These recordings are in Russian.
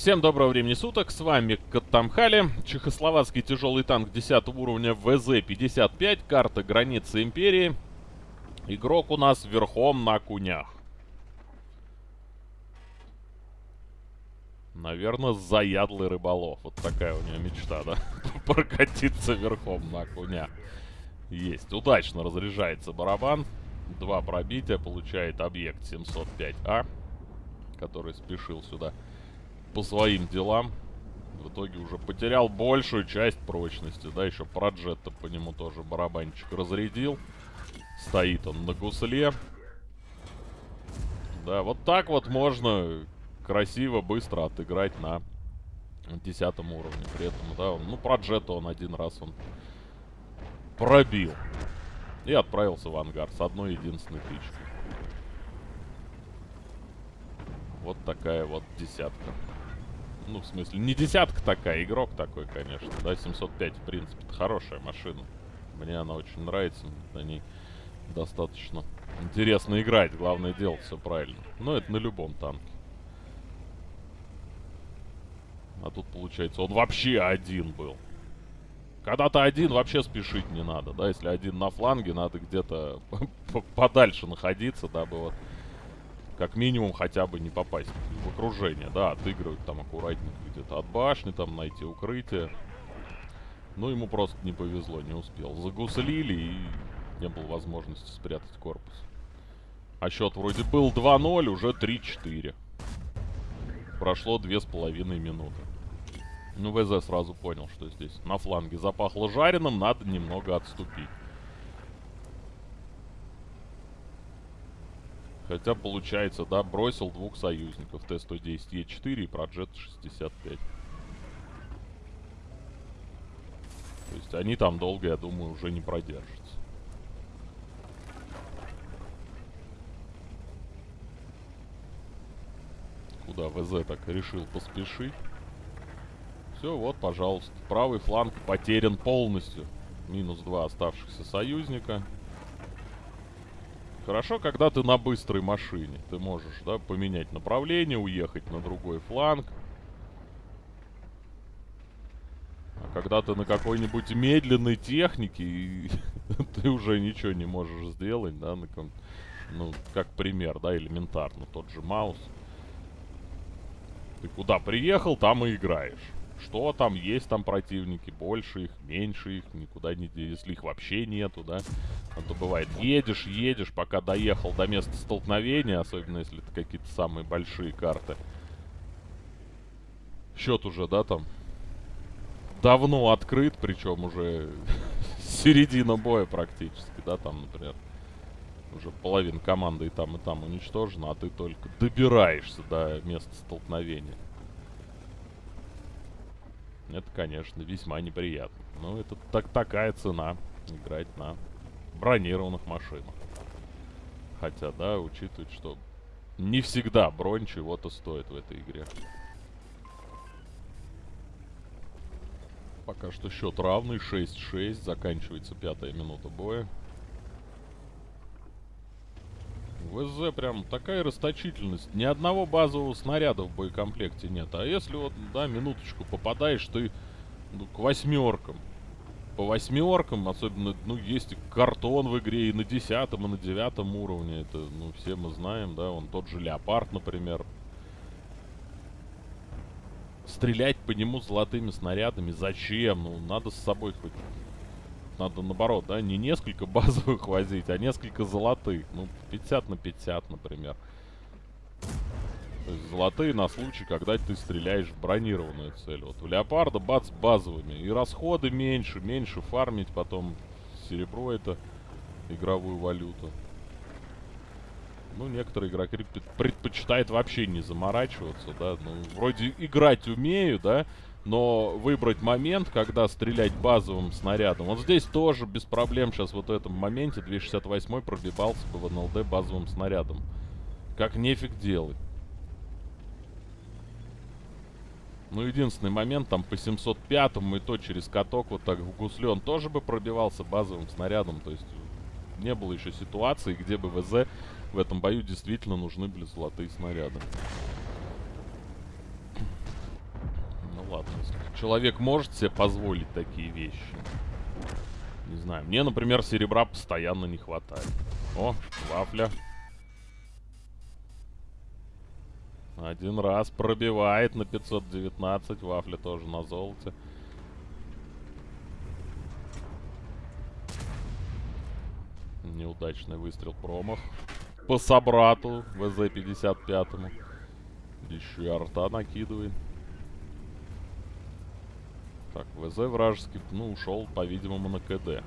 Всем доброго времени суток, с вами Каттамхали, чехословацкий тяжелый танк 10 уровня ВЗ-55, карта границы Империи. Игрок у нас верхом на кунях. Наверное, заядлый рыболов. Вот такая у него мечта, да? Прокатиться верхом на куня. Есть. Удачно разряжается барабан. Два пробития. Получает объект 705А, который спешил сюда по своим делам. В итоге уже потерял большую часть прочности. Да, еще проджетта по нему тоже барабанчик разрядил. Стоит он на гусле. Да, вот так вот можно красиво, быстро отыграть на 10 уровне. При этом, да, он, ну, проджетта он один раз он пробил. И отправился в ангар с одной единственной тычкой. Вот такая вот десятка. Ну, в смысле, не десятка такая, игрок такой, конечно. Да, 705, в принципе, хорошая машина. Мне она очень нравится. На ней достаточно интересно играть. Главное, делать все правильно. Но это на любом танке. А тут, получается, он вообще один был. Когда то один, вообще спешить не надо, да? Если один на фланге, надо где-то подальше находиться, дабы вот как минимум хотя бы не попасть в окружение. Да, отыгрывать там аккуратненько где-то от башни, там найти укрытие. Ну, ему просто не повезло, не успел. Загуслили и не было возможности спрятать корпус. А счет вроде был 2-0, уже 3-4. Прошло две с половиной минуты. Ну, ВЗ сразу понял, что здесь на фланге запахло жареным, надо немного отступить. Хотя, получается, да, бросил двух союзников. Т-110Е4 и Проджет 65. То есть они там долго, я думаю, уже не продержатся. Куда ВЗ так решил поспешить? Все, вот, пожалуйста. Правый фланг потерян полностью. Минус два оставшихся союзника. Хорошо, когда ты на быстрой машине. Ты можешь, да, поменять направление, уехать на другой фланг. А когда ты на какой-нибудь медленной технике, ты уже ничего не можешь сделать, да, на ком ну, как пример, да, элементарно, тот же маус. Ты куда приехал, там и играешь. Что там, есть там противники, больше их, меньше их, никуда не... Если их вообще нету, да. А то бывает, едешь, едешь, пока доехал до места столкновения, особенно если это какие-то самые большие карты. Счет уже, да, там давно открыт, причем уже середина боя практически, да, там, например. Уже половина команды и там, и там уничтожена, а ты только добираешься до места столкновения. Это, конечно, весьма неприятно. Но это так такая цена играть на бронированных машинах. Хотя, да, учитывать, что не всегда бронь чего-то стоит в этой игре. Пока что счет равный, 6-6, заканчивается пятая минута боя. ВЗ прям такая расточительность. Ни одного базового снаряда в боекомплекте нет. А если вот, да, минуточку попадаешь ты ну, к восьмеркам. По восьмеркам, особенно, ну, есть картон в игре и на десятом, и на девятом уровне. Это, ну, все мы знаем, да, он тот же Леопард, например. Стрелять по нему золотыми снарядами зачем? Ну, надо с собой хоть надо наоборот, да, не несколько базовых возить, а несколько золотых. Ну, 50 на 50, например. То есть золотые на случай, когда ты стреляешь в бронированную цель. Вот у Леопарда бац базовыми. И расходы меньше, меньше фармить потом серебро это игровую валюту. Ну, некоторые игроки предпочитают вообще не заморачиваться, да. Ну, вроде играть умею, да, но выбрать момент, когда стрелять базовым снарядом. Вот здесь тоже без проблем сейчас вот в этом моменте 268 пробивался бы в НЛД базовым снарядом. Как нефиг делать. Ну, единственный момент, там по 705-му и то через каток вот так в гусле он тоже бы пробивался базовым снарядом. То есть не было еще ситуации, где бы ВЗ в этом бою действительно нужны были золотые снаряды. ладно. Человек может себе позволить такие вещи. Не знаю. Мне, например, серебра постоянно не хватает. О, вафля. Один раз пробивает на 519. Вафля тоже на золоте. Неудачный выстрел промах. По собрату ВЗ-55. Еще и арта накидывает. Так, ВЗ вражеский, ну, ушел, по-видимому, на КД.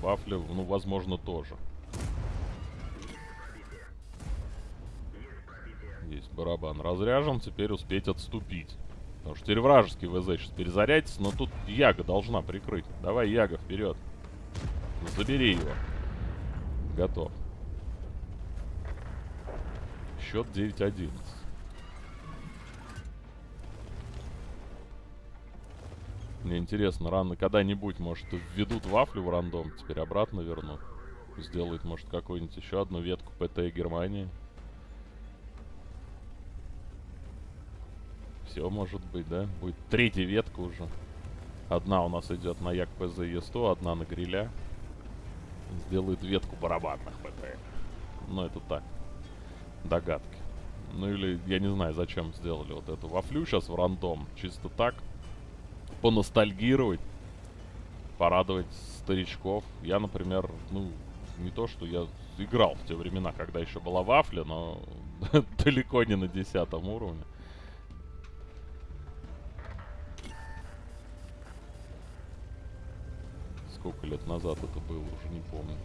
Вафля, ну, возможно, тоже. Барабан разряжен, теперь успеть отступить. Потому что теперь вражеский ВЗ сейчас перезарядится, но тут Яга должна прикрыть. Давай, Яга, вперед. Забери его. Готов. Счет 9-11. Мне интересно, рано когда-нибудь, может, введут вафлю в рандом, теперь обратно вернут. Сделают, может, какую-нибудь еще одну ветку ПТ Германии. Все может быть, да? Будет третья ветка уже. Одна у нас идет на Як ПЗ Е100, одна на гриля. Сделает ветку барабанных ПТ. Ну, это так. Догадки. Ну или, я не знаю, зачем сделали вот эту вафлю сейчас в рандом. Чисто так поностальгировать, порадовать старичков. Я, например, ну, не то, что я играл в те времена, когда еще была вафля, но далеко не на десятом уровне. Сколько лет назад это было, уже не помню.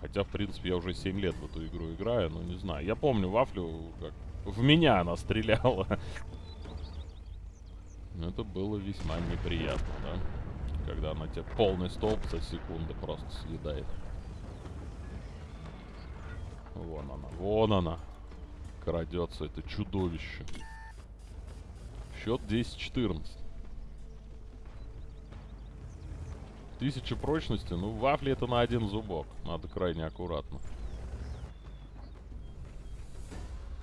Хотя, в принципе, я уже 7 лет в эту игру играю, но не знаю. Я помню Вафлю, как в меня она стреляла. Это было весьма неприятно, да? Когда она тебе полный столб за секунду просто съедает. Вон она, вон она. Крадется это чудовище. Счет 10-14. Тысяча прочности. Ну, вафли это на один зубок. Надо крайне аккуратно.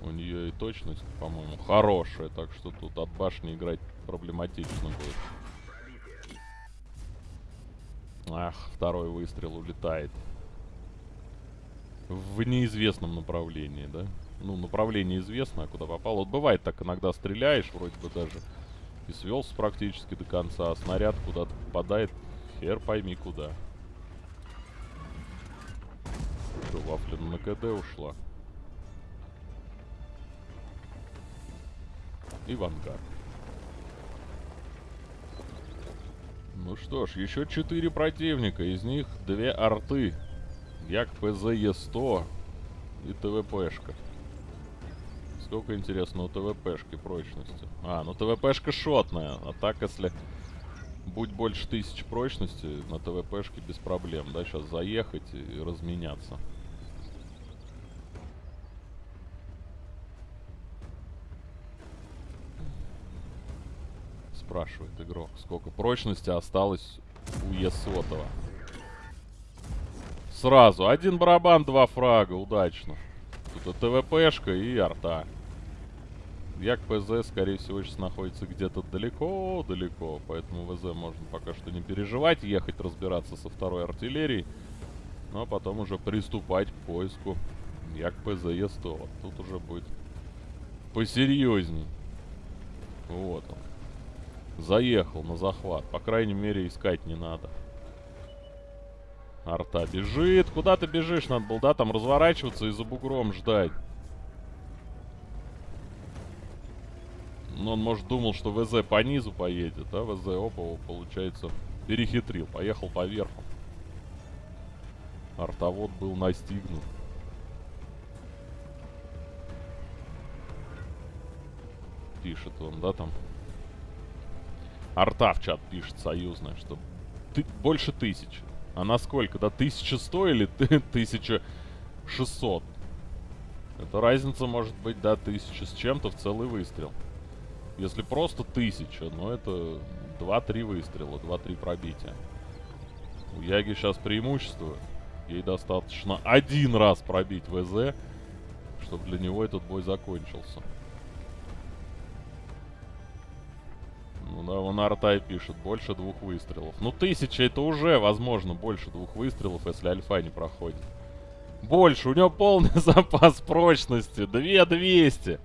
У нее и точность, по-моему, хорошая. Так что тут от башни играть проблематично будет. Ах, второй выстрел улетает. В неизвестном направлении, да? Ну, направление известно, куда попал. Вот бывает так, иногда стреляешь, вроде бы даже и свелся практически до конца, а снаряд куда-то попадает Хер пойми куда. Что, Вафлин на КД ушла. И в ангар. Ну что ж, еще четыре противника. Из них две арты. Як ПЗ Е100 и ТВПшка. Сколько, интересно, у ТВПшки прочности? А, ну ТВПшка шотная. А так, если Будь больше тысяч прочности на ТВПшке без проблем, да, сейчас заехать и разменяться. Спрашивает игрок, сколько прочности осталось у Есотова. Сразу, один барабан, два фрага, удачно. Тут ТВПшка и арта. Як ПЗ, скорее всего, сейчас находится где-то далеко-далеко, поэтому ВЗ можно пока что не переживать, ехать разбираться со второй артиллерией, а потом уже приступать к поиску Як ПЗ Е100. Вот тут уже будет посерьезней. Вот он. Заехал на захват. По крайней мере, искать не надо. Арта бежит. Куда ты бежишь? Надо было, да, там разворачиваться и за бугром ждать. Ну, он, может, думал, что ВЗ по низу поедет, а ВЗ, опа, получается, перехитрил. Поехал по верху. Артовод был настигнут. Пишет он, да, там? Арта в чат пишет союзная, что ты, больше тысячи. А на сколько? Да 1100 или 1600? Это разница может быть, да, тысяча с чем-то в целый выстрел. Если просто тысяча, ну это 2-3 выстрела, 2-3 пробития. У Яги сейчас преимущество. Ей достаточно один раз пробить ВЗ, чтобы для него этот бой закончился. Ну да, вон Артай пишет, больше двух выстрелов. Ну, тысяча это уже, возможно, больше двух выстрелов, если альфа не проходит. Больше, у него полный запас прочности. 2200.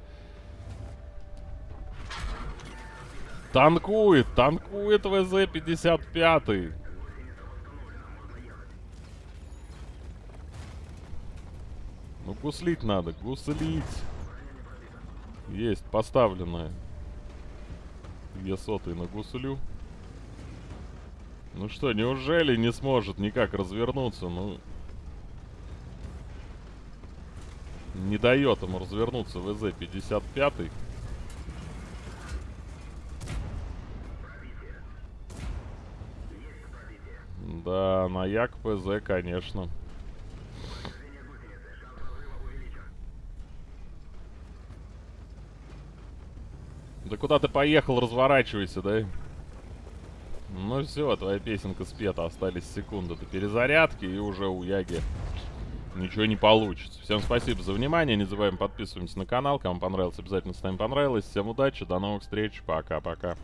Танкует, танкует ВЗ-55. Ну, гуслить надо, гуслить. Есть, поставленная. Две сотые на гуслю. Ну что, неужели не сможет никак развернуться? Ну... Не дает ему развернуться ВЗ-55. Да, на Як ПЗ, конечно. Да куда ты поехал, разворачивайся, да? Ну все, твоя песенка спета, остались секунды до перезарядки, и уже у Яги ничего не получится. Всем спасибо за внимание, не забываем подписываться на канал, кому понравилось, обязательно ставим понравилось. Всем удачи, до новых встреч, пока-пока.